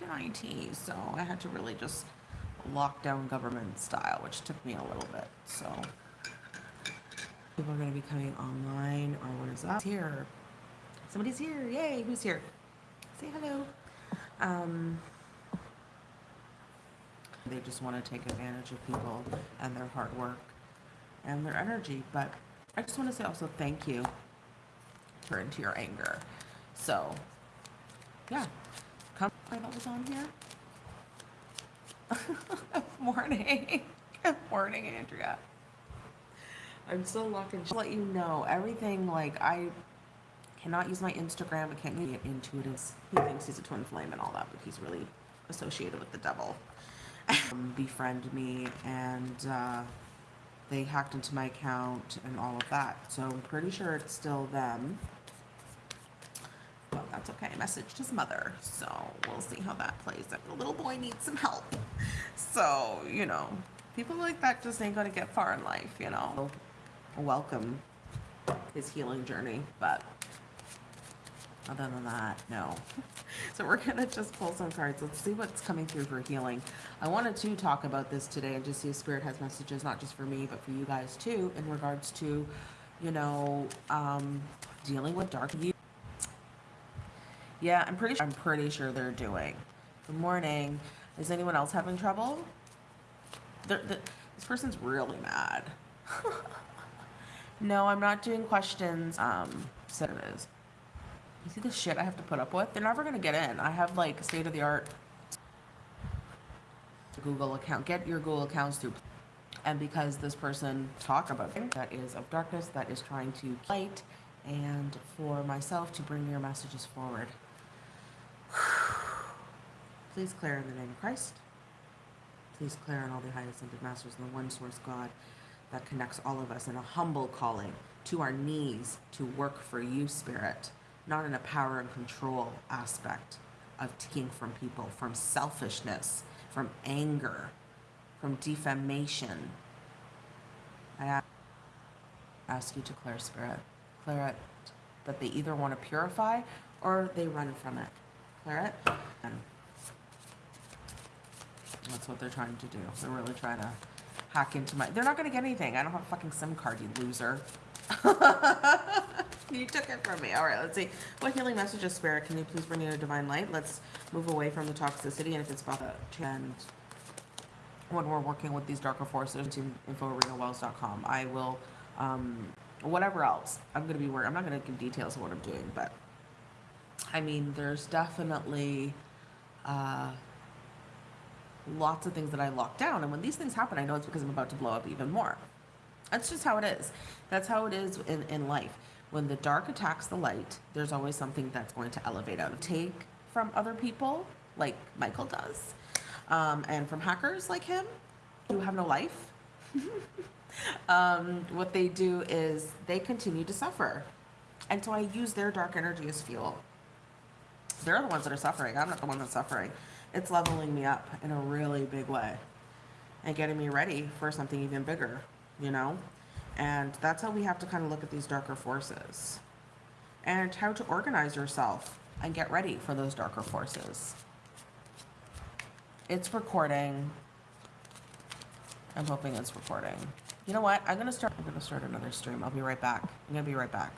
worked in IT, so I had to really just lock down government style, which took me a little bit. So people are going to be coming online, or what is that? Here, somebody's here! Yay! Who's here? Say hello. Um, they just want to take advantage of people and their hard work and their energy. But I just want to say also thank you for into your anger. So, yeah, come. I thought was on here. morning. Good morning, Andrea. I'm still looking. Just let you know everything. Like I cannot use my Instagram. I can't get into intuitive. He thinks he's a twin flame and all that, but he's really associated with the devil. um, befriend me and uh, they hacked into my account and all of that. So I'm pretty sure it's still them. That's okay. I messaged his mother, so we'll see how that plays. The little boy needs some help. So, you know, people like that just ain't gonna get far in life, you know. Welcome his healing journey, but other than that, no. So we're gonna just pull some cards. Let's see what's coming through for healing. I wanted to talk about this today and just see if Spirit has messages, not just for me, but for you guys too, in regards to, you know, um, dealing with dark view. Yeah, I'm pretty sure, I'm pretty sure they're doing. Good morning. Is anyone else having trouble? They're, they're, this person's really mad. no, I'm not doing questions. Um, so it is. You see the shit I have to put up with? They're never going to get in. I have like state of the art Google account. Get your Google accounts through. And because this person talk about that is of darkness, that is trying to light, and for myself to bring your messages forward. Please clear in the name of Christ. Please clear in all the high ascended masters and the one source God that connects all of us in a humble calling to our knees to work for you, Spirit not in a power and control aspect of taking from people, from selfishness, from anger, from defamation. I ask you to clear spirit, clear it, that they either want to purify or they run from it. Clear it. That's what they're trying to do. They're really trying to hack into my. They're not going to get anything. I don't have a fucking SIM card, you loser. you took it from me. All right, let's see. What healing message of spirit can you please bring in a divine light? Let's move away from the toxicity and if it's about the and when we're working with these darker forces to info.arenawells.com. I will, um, whatever else, I'm going to be working. I'm not going to give details of what I'm doing, but I mean, there's definitely uh, lots of things that I lock down. And when these things happen, I know it's because I'm about to blow up even more. That's just how it is. That's how it is in, in life. When the dark attacks the light, there's always something that's going to elevate out of take from other people, like Michael does, um, and from hackers like him who have no life. um, what they do is they continue to suffer. And so I use their dark energy as fuel. They're the ones that are suffering. I'm not the one that's suffering. It's leveling me up in a really big way and getting me ready for something even bigger you know? And that's how we have to kind of look at these darker forces and how to organize yourself and get ready for those darker forces. It's recording. I'm hoping it's recording. You know what? I'm to start I'm to start another stream. I'll be right back. I'm to be right back.